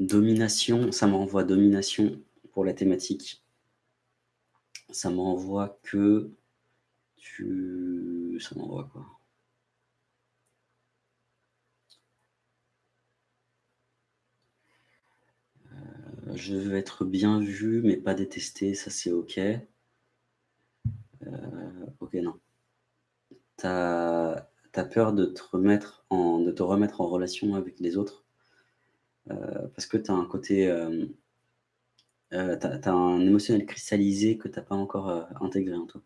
Domination, ça me renvoie domination pour la thématique. Ça me renvoie que tu ça m'envoie quoi? Heu, je veux être bien vu, mais pas détesté, ça c'est OK. Heu, OK, non. Tu as peur de te remettre en de te remettre en relation avec les autres, parce que tu as un côté, hem, heu, tu as un émotionnel cristallisé que tu as pas encore, intégré en toi.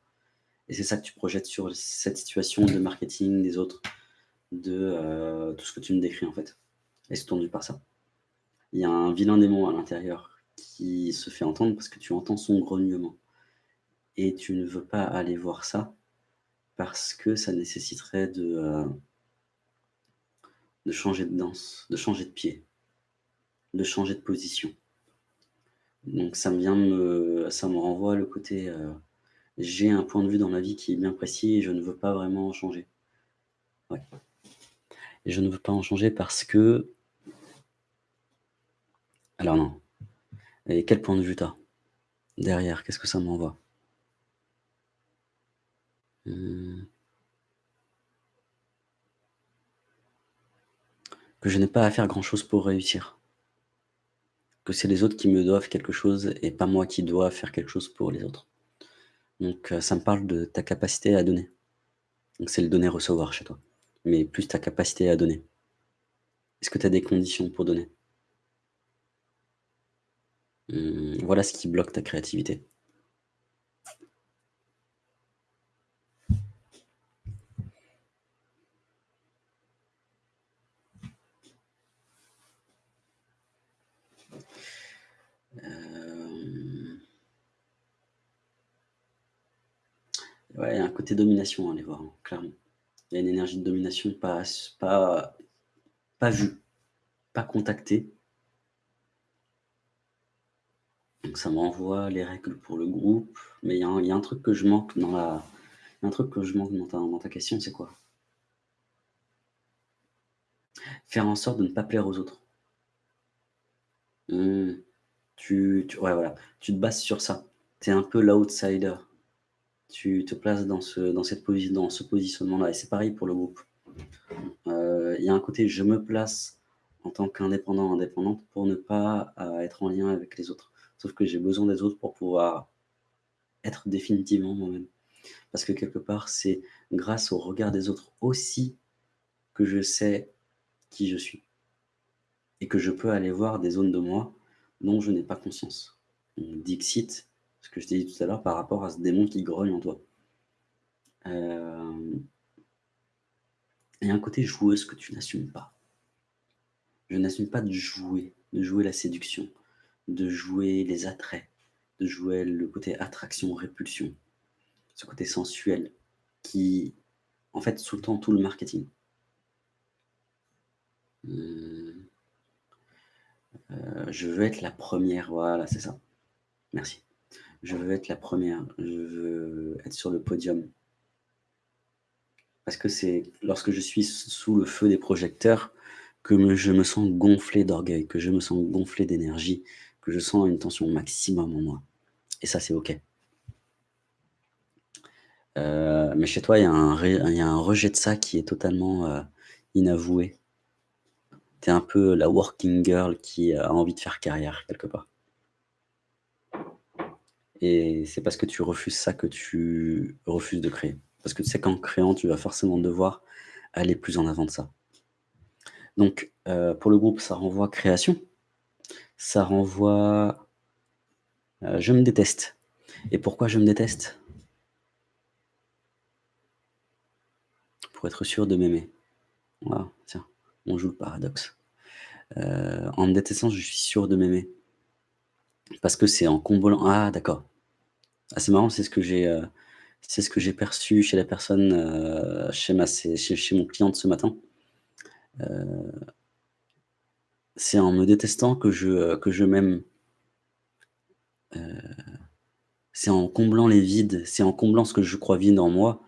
Et c'est ça que tu projettes sur cette situation de marketing des autres, de, tout ce que tu me décris en fait. Et c'est tendu par ça. Il y a un vilain démon à l'intérieur qui se fait entendre parce que tu entends son grognement. Et tu ne veux pas aller voir ça parce que ça nécessiterait de changer de danse, de changer de pied, de changer de position. Donc ça me vient me ça me renvoie le côté, heu, j'ai un point de vue dans la vie qui est bien précis et je ne veux pas vraiment en changer. Ouais et je ne veux pas en changer parce que alors non et quel point de vue tu as? Derrière, qu'est-ce que ça m'envoie? Mmh. Que je n'ai pas à faire grand chose pour réussir. Que c'est les autres qui me doivent quelque chose et pas moi qui dois faire quelque chose pour les autres. Donc heu, ça me parle de ta capacité à donner. Donc c'est le donner-recevoir chez toi, mais plus ta capacité à donner. Est-ce que tu as des conditions pour donner? Mmh, voilà ce qui bloque ta créativité. Ouais, il y a un côté domination à aller voir, hein, clairement. Il y a une énergie de domination pas pas pas vue, pas contactée. Donc ça me renvoie les règles pour le groupe, mais il y a un truc que je manque dans la un truc que je manque dans ta dans ta question, c'est quoi? Faire en sorte de ne pas plaire aux autres. Mmh. Tu tu ouais, voilà, tu te bases sur ça. Tu es un peu l'outsider. Tu te places dans ce dans cette dans ce positionnement-là et c'est pareil pour le groupe. Heu, il y a un côté je me place en tant qu'indépendant, indépendante pour ne pas, heu, être en lien avec les autres. Sauf que j'ai besoin des autres pour pouvoir être définitivement moi-même. Parce que quelque part, c'est grâce au regard des autres aussi que je sais qui je suis et que je peux aller voir des zones de moi dont je n'ai pas conscience. Dixit, ce que je t'ai dit tout à l'heure par rapport à ce démon qui grogne en toi. Hem il y a un côté joueuse que tu n'assumes pas. Je n'assume pas de jouer, de jouer la séduction, de jouer les attraits, de jouer le côté attraction-répulsion, ce côté sensuel qui, en fait, sous-tend tout le marketing. Mmh. Heu, je veux être la première, voilà, c'est ça. Merci. Je veux être la première, je veux être sur le podium. Parce que c'est lorsque je suis sous le feu des projecteurs que je me sens gonflé d'orgueil, que je me sens gonflé d'énergie, que je sens une tension maximum en moi et ça, c'est OK. Heu, mais chez toi, il y a un rejet de ça qui est totalement, heu, inavoué. Tu es un peu la working girl qui a envie de faire carrière quelque part. Et c'est parce que tu refuses ça que tu refuses de créer. Parce que tu sais qu'en créant, tu vas forcément devoir aller plus en avant de ça. Donc, heu, pour le groupe, ça renvoie création, ça renvoie, heu, je me déteste et pourquoi je me déteste? Pour être sûr de m'aimer. Voilà, tiens, on joue le paradoxe. Heu, en me détestant, je suis sûr de m'aimer. Parce que c'est en comblant ah d'accord. Ah c'est marrant, c'est ce que j'ai, c'est ce que j'ai perçu chez la personne, heu, chez ma chez mon client de ce matin. Heu c'est en me détestant que je, que je m'aime. C'est en comblant les vides, c'est en comblant ce que je crois vide en moi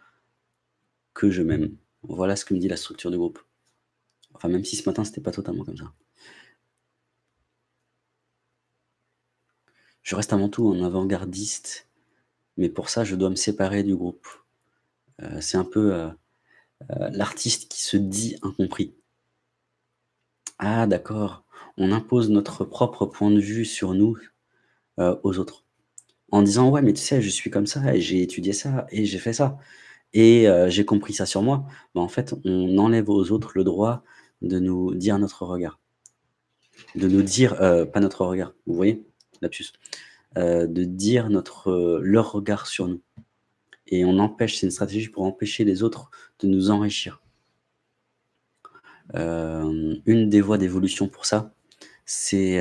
que je m'aime. Voilà ce que me dit la structure du groupe. Enfin, même si ce matin, c'était pas totalement comme ça. Je reste avant tout un avant-gardiste, mais pour ça, je dois me séparer du groupe. Heu, c'est un peu, heu heu, l'artiste qui se dit incompris. Ah d'accord, on impose notre propre point de vue sur nous, aux autres. En disant: «Ouais, mais tu sais, je suis comme ça et j'ai étudié ça et j'ai fait ça et j'ai compris ça sur moi». Bah, en fait, on enlève aux autres le droit de nous dire notre regard. De nous dire, pas notre regard, vous voyez? Lapsus. Heu, de dire notre, heu, leur regard sur nous et on empêche c'est une stratégie pour empêcher les autres de nous enrichir. Hem, une des voies d'évolution pour ça, c'est,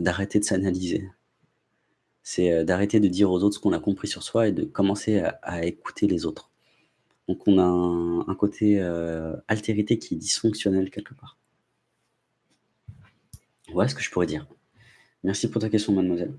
d'arrêter de s'analyser. C'est, d'arrêter de dire aux autres ce qu'on a compris sur soi et de commencer à écouter les autres. Donc on a un côté, altérité qui est dysfonctionnel quelque part. Voilà ce que je pourrais dire. Merci pour ta question mademoiselle.